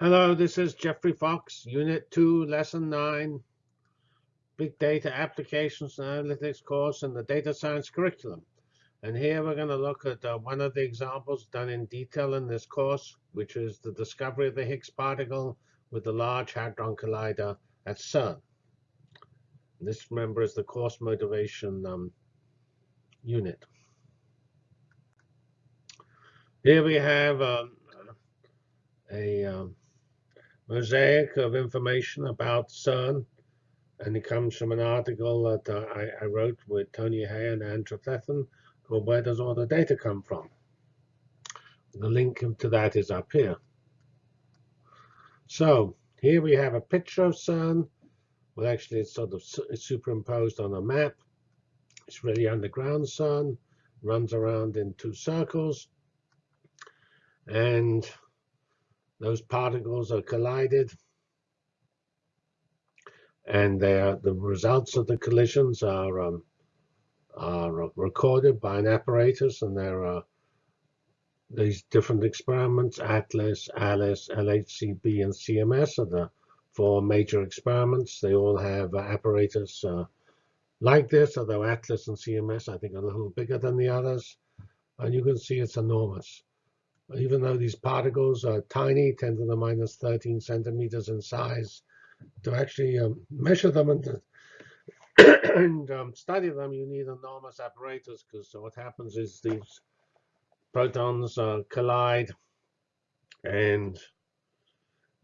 Hello, this is Geoffrey Fox, Unit 2, Lesson 9, Big Data Applications and Analytics course in the Data Science curriculum. And here we're going to look at uh, one of the examples done in detail in this course, which is the discovery of the Higgs particle with the Large Hadron Collider at CERN. This, remember, is the course motivation um, unit. Here we have um, a um, mosaic of information about CERN, and it comes from an article that uh, I, I, wrote with Tony Hay and Andrew Trefethen called Where Does All the Data Come From? The link to that is up here. So here we have a picture of CERN. Well, actually, it's sort of superimposed on a map. It's really underground CERN, runs around in two circles. And those particles are collided. And the results of the collisions are, um, are recorded by an apparatus. And there are these different experiments, ATLAS, ALICE, LHCb, and CMS are the four major experiments. They all have apparatus uh, like this, although ATLAS and CMS, I think, are a little bigger than the others. And you can see it's enormous even though these particles are tiny, 10 to the minus 13 centimeters in size, to actually um, measure them and, and um, study them, you need enormous apparatus because what happens is these protons uh, collide and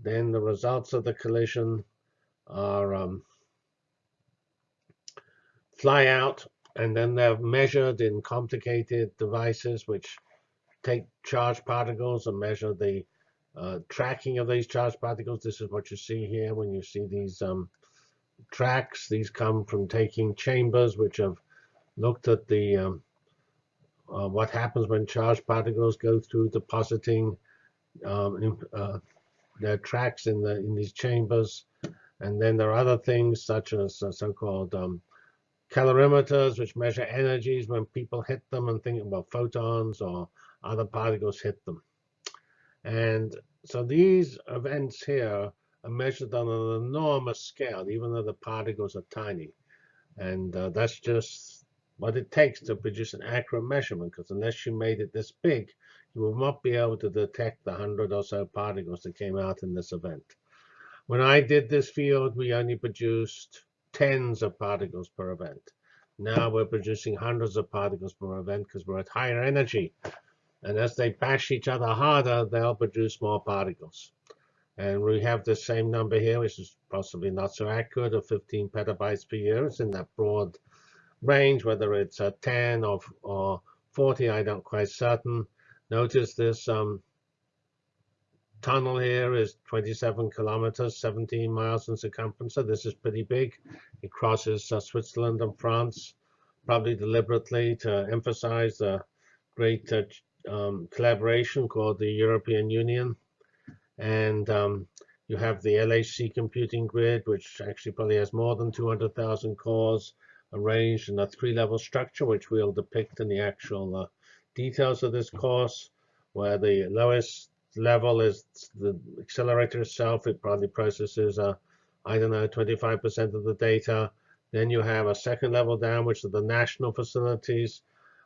then the results of the collision are um, fly out and then they're measured in complicated devices which take charged particles and measure the uh, tracking of these charged particles. This is what you see here when you see these um, tracks. These come from taking chambers which have looked at the um, uh, what happens when charged particles go through depositing um, in, uh, their tracks in the in these chambers. And then there are other things such as uh, so-called um, calorimeters, which measure energies when people hit them and think about photons or other particles hit them. And so these events here are measured on an enormous scale, even though the particles are tiny. And uh, that's just what it takes to produce an accurate measurement, because unless you made it this big, you will not be able to detect the hundred or so particles that came out in this event. When I did this field, we only produced tens of particles per event. Now we're producing hundreds of particles per event because we're at higher energy. And as they bash each other harder, they'll produce more particles. And we have the same number here, which is possibly not so accurate, of 15 petabytes per year. It's in that broad range, whether it's a 10 or, or 40, I don't quite certain. Notice this um, tunnel here is 27 kilometers, 17 miles in circumference. So this is pretty big. It crosses uh, Switzerland and France, probably deliberately to emphasize the great uh, um, collaboration called the European Union. And um, you have the LHC computing grid, which actually probably has more than 200,000 cores arranged in a three-level structure, which we'll depict in the actual uh, details of this course, where the lowest level is the accelerator itself. It probably processes, uh, I don't know, 25% of the data. Then you have a second level down, which are the national facilities,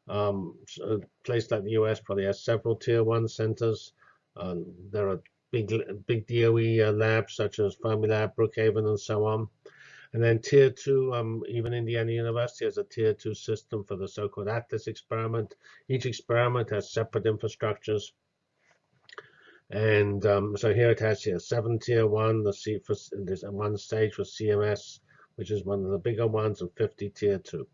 um, a place like the US probably has several tier one centers. Um, there are big big DOE uh, labs such as Fermilab, Brookhaven, and so on. And then tier two, um, even Indiana University has a tier two system for the so-called ATLAS experiment. Each experiment has separate infrastructures. And um, so here it has here seven tier one, the C for there's one stage for CMS, which is one of the bigger ones, and 50 tier two.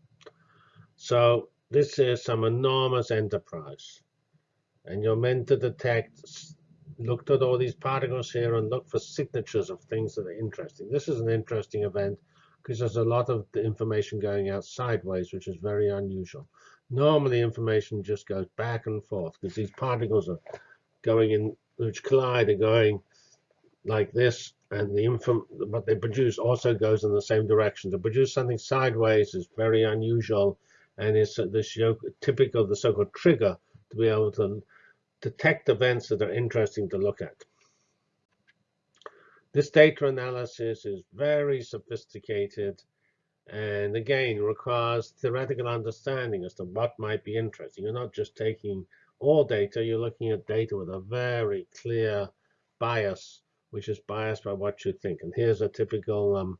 So this is some enormous enterprise. And you're meant to detect, look at all these particles here and look for signatures of things that are interesting. This is an interesting event because there's a lot of the information going out sideways, which is very unusual. Normally, information just goes back and forth because these particles are going in, which collide, are going like this, and the info, what they produce also goes in the same direction. To produce something sideways is very unusual and it's the typical of the so-called trigger to be able to detect events that are interesting to look at. This data analysis is very sophisticated and again requires theoretical understanding as to what might be interesting. You're not just taking all data, you're looking at data with a very clear bias, which is biased by what you think. And here's a typical um,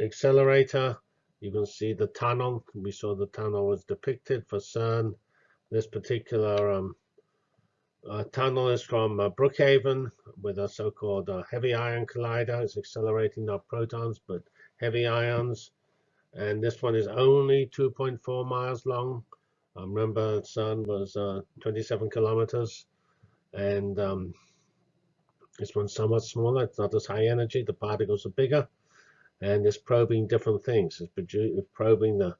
accelerator. You can see the tunnel. We saw the tunnel was depicted for CERN. This particular um, uh, tunnel is from uh, Brookhaven with a so-called uh, heavy ion collider. It's accelerating not protons, but heavy ions. And this one is only 2.4 miles long. Um, remember, CERN was uh, 27 kilometers. And um, this one's somewhat smaller. It's not as high energy. The particles are bigger. And it's probing different things. It's probing the,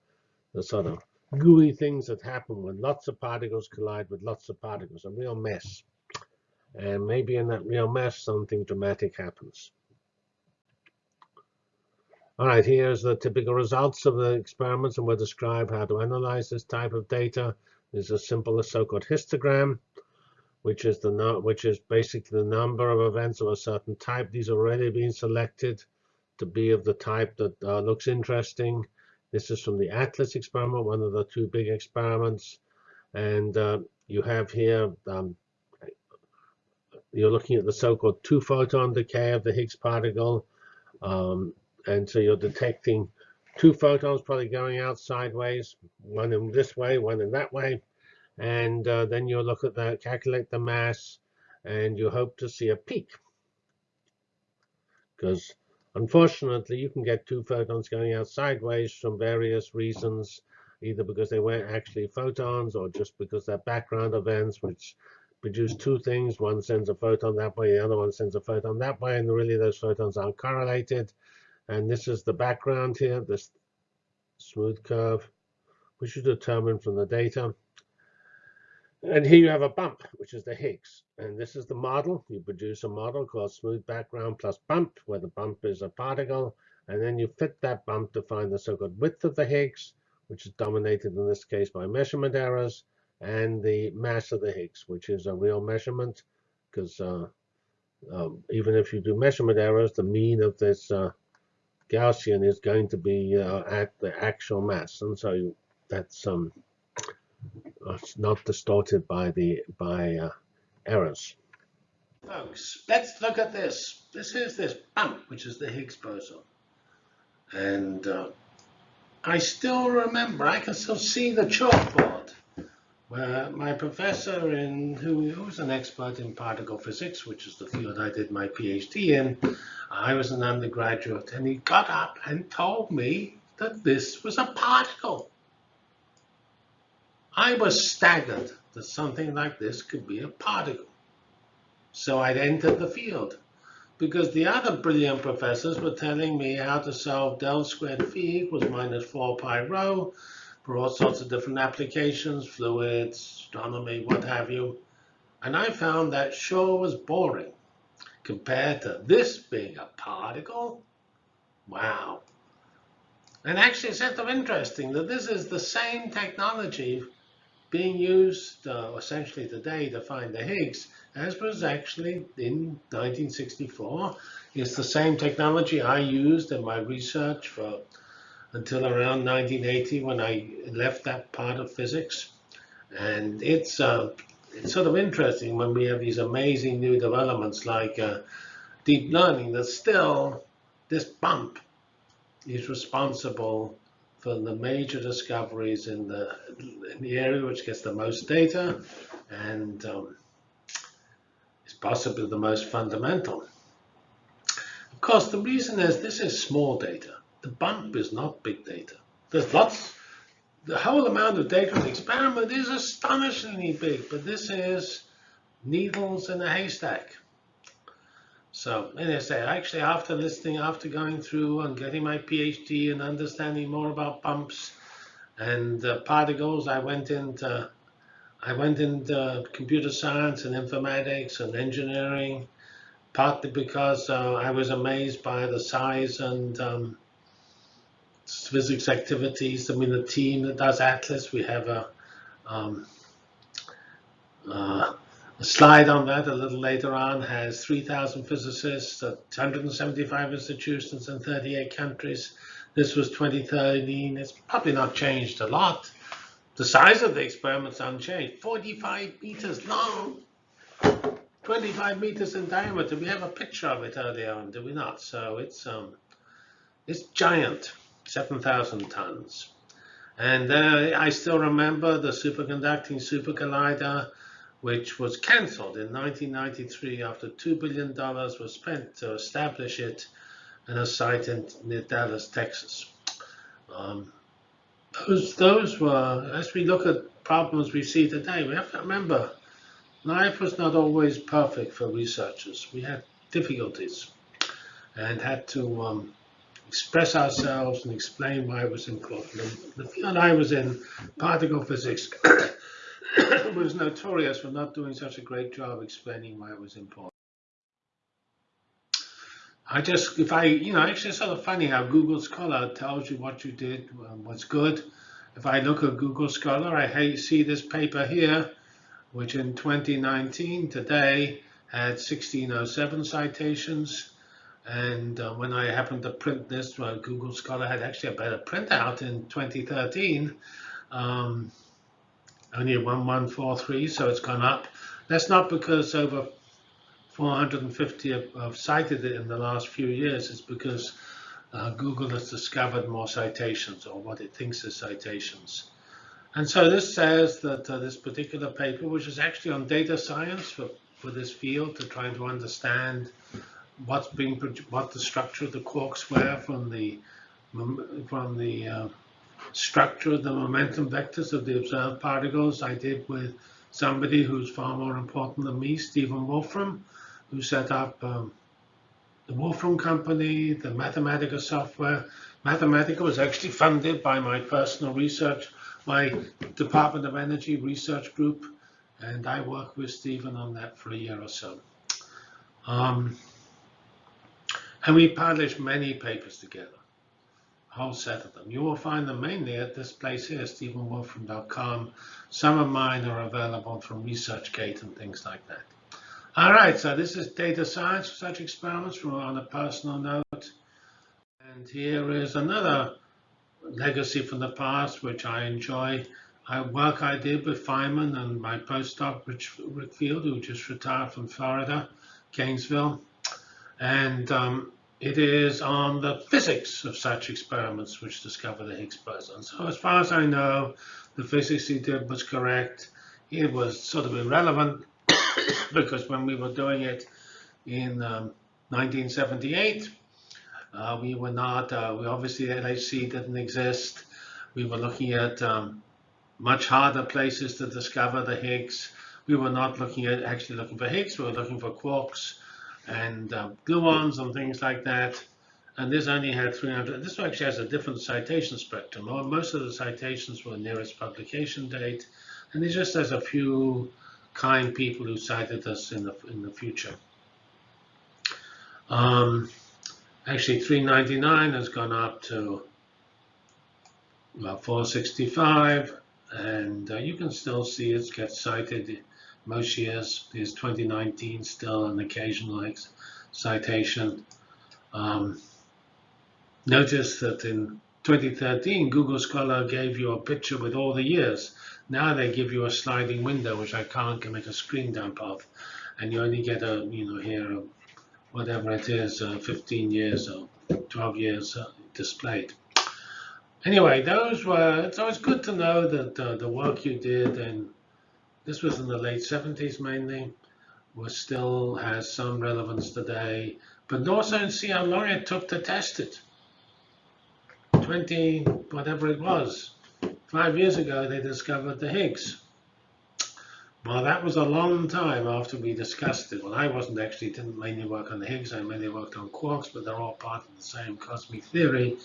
the sort of gooey things that happen when lots of particles collide with lots of particles, a real mess. And maybe in that real mess, something dramatic happens. All right, here's the typical results of the experiments, and we'll describe how to analyze this type of data. There's a simple so-called histogram, which is the which is basically the number of events of a certain type. These already being selected to be of the type that uh, looks interesting. This is from the ATLAS experiment, one of the two big experiments. And uh, you have here, um, you're looking at the so-called two-photon decay of the Higgs particle. Um, and so you're detecting two photons probably going out sideways, one in this way, one in that way. And uh, then you'll look at that, calculate the mass, and you hope to see a peak. Because Unfortunately, you can get two photons going out sideways from various reasons, either because they weren't actually photons or just because they're background events, which produce two things. One sends a photon that way, the other one sends a photon that way, and really those photons aren't correlated. And this is the background here, this smooth curve, which is determined from the data. And here you have a bump, which is the Higgs. And this is the model. You produce a model called smooth background plus bump, where the bump is a particle. And then you fit that bump to find the so-called width of the Higgs, which is dominated in this case by measurement errors, and the mass of the Higgs, which is a real measurement, because uh, um, even if you do measurement errors, the mean of this uh, Gaussian is going to be uh, at the actual mass. And so that's um, it's not distorted by the by uh, errors. Folks, let's look at this. This is this bump, which is the Higgs boson. And uh, I still remember, I can still see the chalkboard where my professor, in who, who was an expert in particle physics, which is the field I did my PhD in, I was an undergraduate, and he got up and told me that this was a particle. I was staggered that something like this could be a particle. So I'd entered the field because the other brilliant professors were telling me how to solve del squared phi equals minus 4 pi rho for all sorts of different applications, fluids, astronomy, what have you. And I found that sure was boring compared to this being a particle. Wow. And actually, it's sort of interesting that this is the same technology being used uh, essentially today to find the Higgs, as was actually in 1964. It's the same technology I used in my research for until around 1980 when I left that part of physics. And it's, uh, it's sort of interesting when we have these amazing new developments like uh, deep learning that still this bump is responsible for the major discoveries in the, in the area which gets the most data and um, is possibly the most fundamental. Of course, the reason is this is small data. The bump is not big data. There's lots, the whole amount of data in the experiment is astonishingly big, but this is needles in a haystack. So, and I say, actually, after listening, after going through and getting my PhD and understanding more about bumps and uh, particles, I went into I went into computer science and informatics and engineering, partly because uh, I was amazed by the size and um, physics activities. I mean, the team that does Atlas, we have a um, uh, The slide on that a little later on has 3,000 physicists at 175 institutions in 38 countries. This was 2013. It's probably not changed a lot. The size of the experiment's unchanged, 45 meters long, 25 meters in diameter. We have a picture of it earlier on, do we not? So it's um, it's giant, 7,000 tons. And uh, I still remember the superconducting super collider, which was cancelled in 1993 after $2 billion was spent to establish it in a site in near Dallas, Texas. Um, those, those were, as we look at problems we see today, we have to remember life was not always perfect for researchers. We had difficulties and had to um, express ourselves and explain why it was important. The field I was in, particle physics, was notorious for not doing such a great job explaining why it was important. I just, if I, you know, actually it's sort of funny how Google Scholar tells you what you did, what's good. If I look at Google Scholar, I see this paper here, which in 2019, today, had 1607 citations. And uh, when I happened to print this, well, Google Scholar had actually a better printout in 2013, um, only 1143, so it's gone up. That's not because over 450 have, have cited it in the last few years. It's because uh, Google has discovered more citations or what it thinks is citations. And so this says that uh, this particular paper, which is actually on data science for, for this field to try to understand what's being what the structure of the quarks were from the from the uh, structure of the momentum vectors of the observed particles. I did with somebody who's far more important than me, Stephen Wolfram, who set up um, the Wolfram Company, the Mathematica software. Mathematica was actually funded by my personal research, my Department of Energy research group, and I worked with Stephen on that for a year or so. Um, and we published many papers together, a whole set of them. You will find them mainly at this place here, stephenwolfram.com. Some of mine are available from ResearchGate and things like that. All right, so this is data science for such experiments on a personal note. And here is another legacy from the past, which I enjoy. I work I did with Feynman and my postdoc, Rich, Rick Field, who just retired from Florida, Gainesville. And um, it is on the physics of such experiments which discover the Higgs boson. So as far as I know, the physics he did was correct. It was sort of irrelevant because when we were doing it in um, 1978, uh, we were not, uh, we obviously LHC didn't exist. We were looking at um, much harder places to discover the Higgs. We were not looking at actually looking for Higgs, we were looking for quarks and um, gluons and things like that. And this only had 300. This one actually has a different citation spectrum. Most of the citations were nearest publication date, and it just has a few kind people who cited us in the in the future. Um, actually, 399 has gone up to about 465, and uh, you can still see it gets cited most years. There's 2019 still an occasional citation. Um, notice that in 2013, Google Scholar gave you a picture with all the years. Now they give you a sliding window, which I can't make a screen dump of, and you only get a, you know, here, a, whatever it is, uh, 15 years or 12 years uh, displayed. Anyway, those were, it's always good to know that uh, the work you did, and this was in the late 70s mainly, was still has some relevance today, but also and see how long it took to test it. 20, whatever it was, Five years ago, they discovered the Higgs. Well, that was a long time after we discussed it. Well, I wasn't actually, didn't mainly work on the Higgs, I mainly worked on quarks, but they're all part of the same cosmic theory,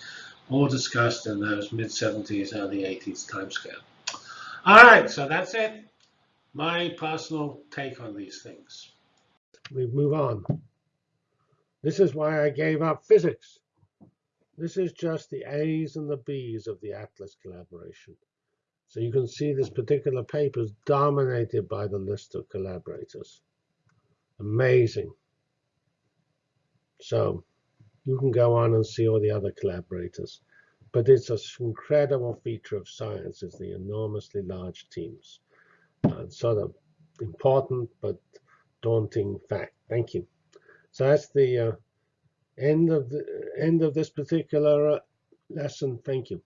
all discussed in those mid-70s, early 80s timescale. All right, so that's it. My personal take on these things. We move on. This is why I gave up physics. This is just the A's and the B's of the Atlas collaboration. So you can see this particular paper is dominated by the list of collaborators. Amazing. So you can go on and see all the other collaborators. But it's an incredible feature of science is the enormously large teams. Uh, sort of important but daunting fact. Thank you. So that's the uh, end of the end of this particular uh, lesson. Thank you.